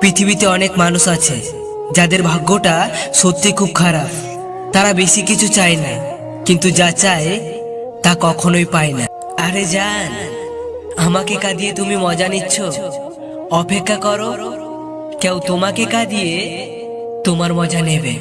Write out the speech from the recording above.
পৃথিবীতে অনেক মানুষ আছে, যাদের ভাগ্যটা সত্যি খুব খারাপ। তারা বেশি কিছু চায় না, কিন্তু যা চায় তা কখনোই পায় না। আরে জান, আমাকে কাঁদিয়ে তুমি মজা নিচ্ছ? অপেক্ষা করো, কেউ তোমাকে কাঁদিয়ে তোমার মজা নেবে।